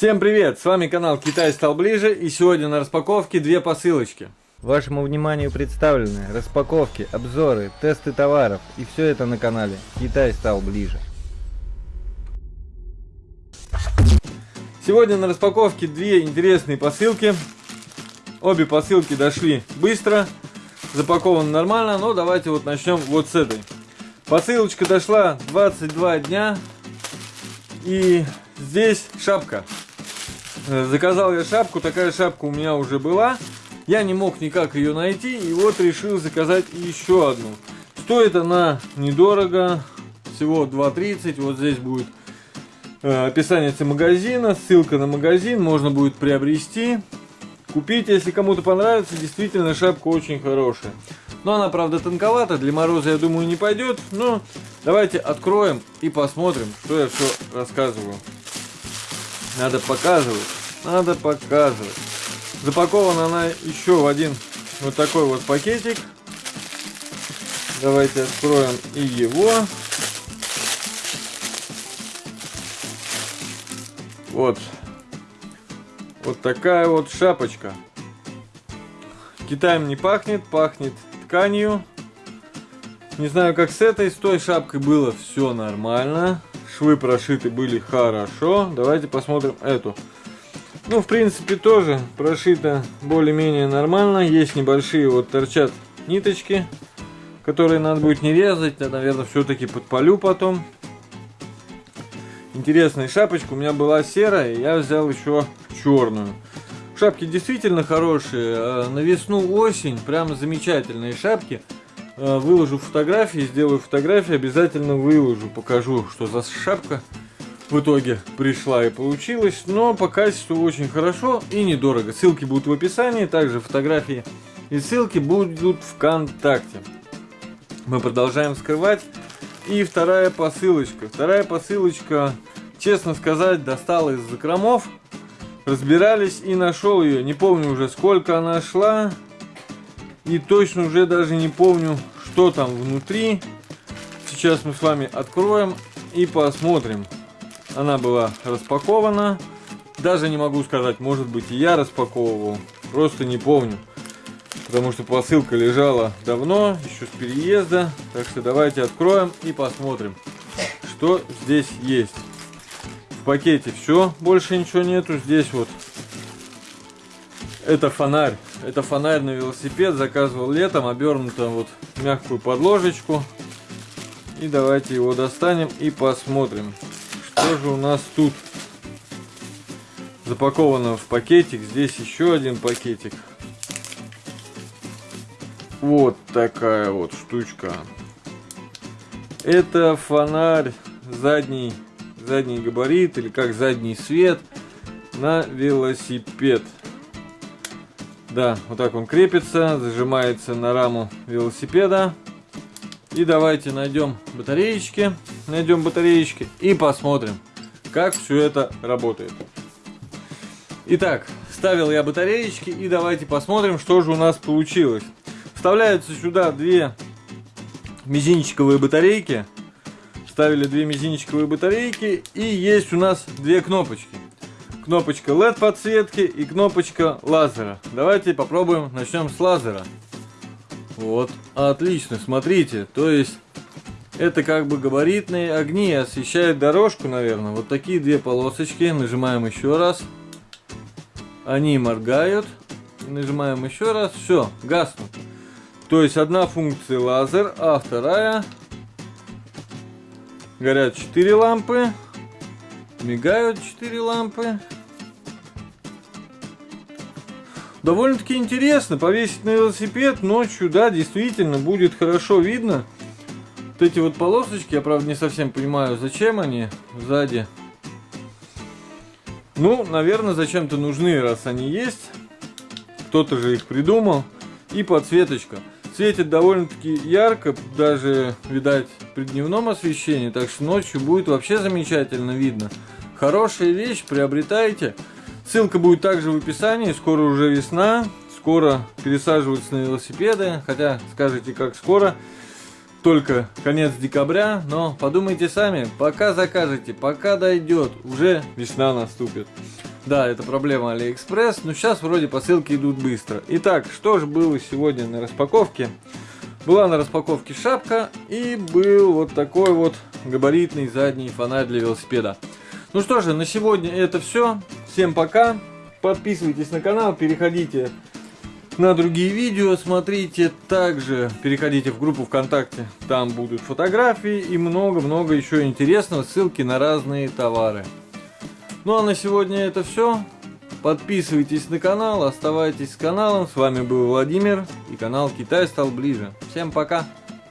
Всем привет! С вами канал Китай стал ближе и сегодня на распаковке две посылочки. Вашему вниманию представлены распаковки, обзоры, тесты товаров и все это на канале Китай стал ближе. Сегодня на распаковке две интересные посылки. Обе посылки дошли быстро, запакованы нормально, но давайте вот начнем вот с этой. Посылочка дошла 22 дня и здесь шапка. Заказал я шапку, такая шапка у меня уже была. Я не мог никак ее найти, и вот решил заказать еще одну. Стоит она недорого, всего 2.30. Вот здесь будет э, описание магазина, ссылка на магазин, можно будет приобрести. Купить, если кому-то понравится, действительно шапка очень хорошая. Но она, правда, тонковата, для мороза, я думаю, не пойдет. Но давайте откроем и посмотрим, что я все рассказываю. Надо показывать. Надо показывать. Запакована она еще в один вот такой вот пакетик. Давайте откроем и его. Вот. Вот такая вот шапочка. Китаем не пахнет, пахнет тканью. Не знаю, как с этой, с той шапкой было все нормально. Швы прошиты были хорошо. Давайте посмотрим эту. Ну, в принципе, тоже прошито более-менее нормально. Есть небольшие, вот торчат ниточки, которые надо будет не резать. Я, наверное, все-таки подпалю потом. Интересная шапочка. У меня была серая, я взял еще черную. Шапки действительно хорошие. А на весну, осень, прям замечательные шапки. А, выложу фотографии, сделаю фотографии, обязательно выложу, покажу, что за шапка в итоге пришла и получилась, но по качеству очень хорошо и недорого. Ссылки будут в описании, также фотографии и ссылки будут ВКонтакте. Мы продолжаем скрывать. И вторая посылочка. Вторая посылочка, честно сказать, достала из закромов. Разбирались и нашел ее. Не помню уже сколько она шла. И точно уже даже не помню, что там внутри. Сейчас мы с вами откроем и посмотрим. Она была распакована. Даже не могу сказать, может быть и я распаковывал. Просто не помню. Потому что посылка лежала давно, еще с переезда. Так что давайте откроем и посмотрим, что здесь есть. В пакете все, больше ничего нету. Здесь вот это фонарь. Это фонарь на велосипед. Заказывал летом, обернуто вот мягкую подложечку. И давайте его достанем и посмотрим. Что же у нас тут запаковано в пакетик? Здесь еще один пакетик. Вот такая вот штучка. Это фонарь задний, задний габарит или как задний свет на велосипед. Да, вот так он крепится, зажимается на раму велосипеда. И давайте найдем батареечки, найдем батареечки и посмотрим, как все это работает. Итак, ставил я батареечки и давайте посмотрим, что же у нас получилось. Вставляются сюда две мизинчиковые батарейки. Ставили две мизинчиковые батарейки и есть у нас две кнопочки. Кнопочка LED подсветки и кнопочка лазера. Давайте попробуем, начнем с лазера. Вот, отлично, смотрите, то есть это как бы габаритные огни, освещают дорожку, наверное. Вот такие две полосочки, нажимаем еще раз. Они моргают, нажимаем еще раз, все, гаснут. То есть одна функция лазер, а вторая горят 4 лампы, мигают 4 лампы. Довольно-таки интересно повесить на велосипед ночью, да, действительно будет хорошо видно. Вот эти вот полосочки, я правда не совсем понимаю, зачем они сзади. Ну, наверное, зачем-то нужны, раз они есть. Кто-то же их придумал. И подсветочка. Светит довольно-таки ярко, даже, видать, при дневном освещении. Так что ночью будет вообще замечательно видно. Хорошая вещь, приобретайте. Ссылка будет также в описании. Скоро уже весна. Скоро пересаживаются на велосипеды. Хотя, скажите, как скоро. Только конец декабря. Но подумайте сами. Пока закажете, пока дойдет, уже весна наступит. Да, это проблема Алиэкспресс, но сейчас вроде посылки идут быстро. Итак, что же было сегодня на распаковке? Была на распаковке шапка и был вот такой вот габаритный задний фонарь для велосипеда. Ну что же, на сегодня это все. Всем пока. Подписывайтесь на канал, переходите на другие видео, смотрите. Также переходите в группу ВКонтакте, там будут фотографии и много-много еще интересного, ссылки на разные товары. Ну а на сегодня это все. Подписывайтесь на канал, оставайтесь с каналом. С вами был Владимир и канал Китай стал ближе. Всем пока!